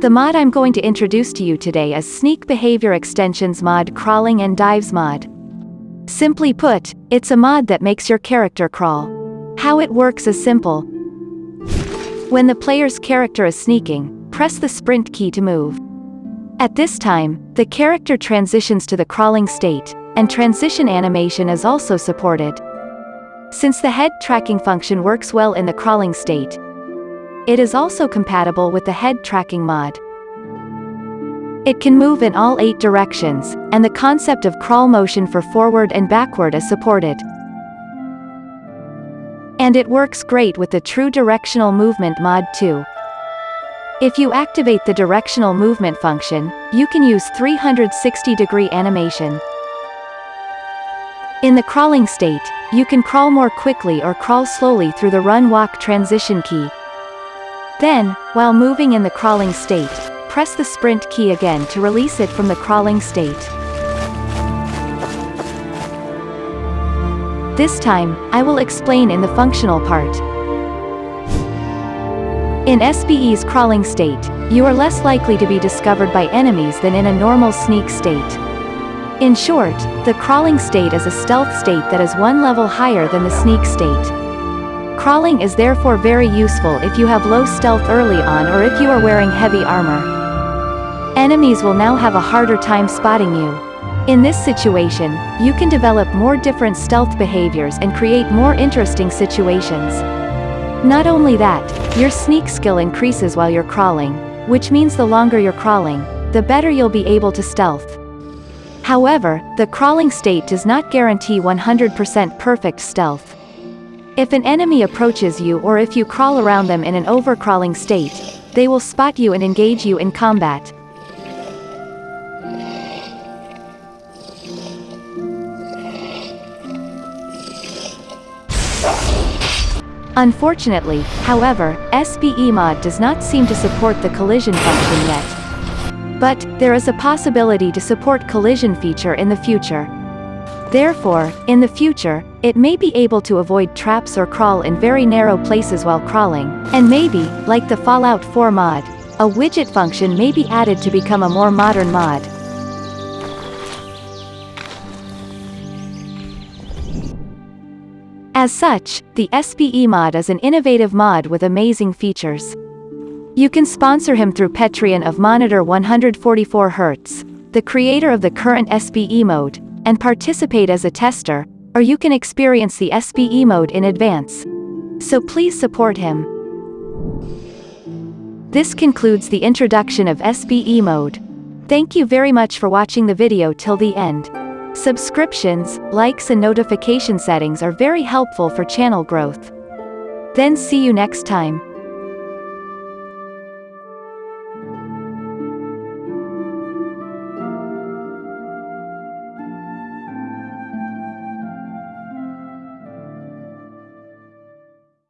The mod I'm going to introduce to you today is Sneak Behavior Extensions mod Crawling and Dives mod. Simply put, it's a mod that makes your character crawl. How it works is simple. When the player's character is sneaking, press the sprint key to move. At this time, the character transitions to the crawling state, and transition animation is also supported. Since the head tracking function works well in the crawling state, it is also compatible with the head tracking mod. It can move in all eight directions, and the concept of crawl motion for forward and backward is supported. And it works great with the True Directional Movement mod too. If you activate the directional movement function, you can use 360 degree animation. In the crawling state, you can crawl more quickly or crawl slowly through the run-walk transition key. Then, while moving in the crawling state, press the sprint key again to release it from the crawling state. This time, I will explain in the functional part. In SBE's crawling state, you are less likely to be discovered by enemies than in a normal sneak state. In short, the crawling state is a stealth state that is one level higher than the sneak state. Crawling is therefore very useful if you have low stealth early on or if you are wearing heavy armor. Enemies will now have a harder time spotting you. In this situation, you can develop more different stealth behaviors and create more interesting situations. Not only that, your sneak skill increases while you're crawling, which means the longer you're crawling, the better you'll be able to stealth. However, the crawling state does not guarantee 100% perfect stealth. If an enemy approaches you or if you crawl around them in an overcrawling state, they will spot you and engage you in combat. Unfortunately, however, SBE mod does not seem to support the collision function yet. But, there is a possibility to support collision feature in the future. Therefore, in the future, it may be able to avoid traps or crawl in very narrow places while crawling, and maybe, like the Fallout 4 mod, a widget function may be added to become a more modern mod. As such, the SBE mod is an innovative mod with amazing features. You can sponsor him through Patreon of Monitor 144Hz, the creator of the current SBE mode, and participate as a tester, or you can experience the SBE mode in advance. So please support him. This concludes the introduction of SBE mode. Thank you very much for watching the video till the end. Subscriptions, likes and notification settings are very helpful for channel growth. Then see you next time.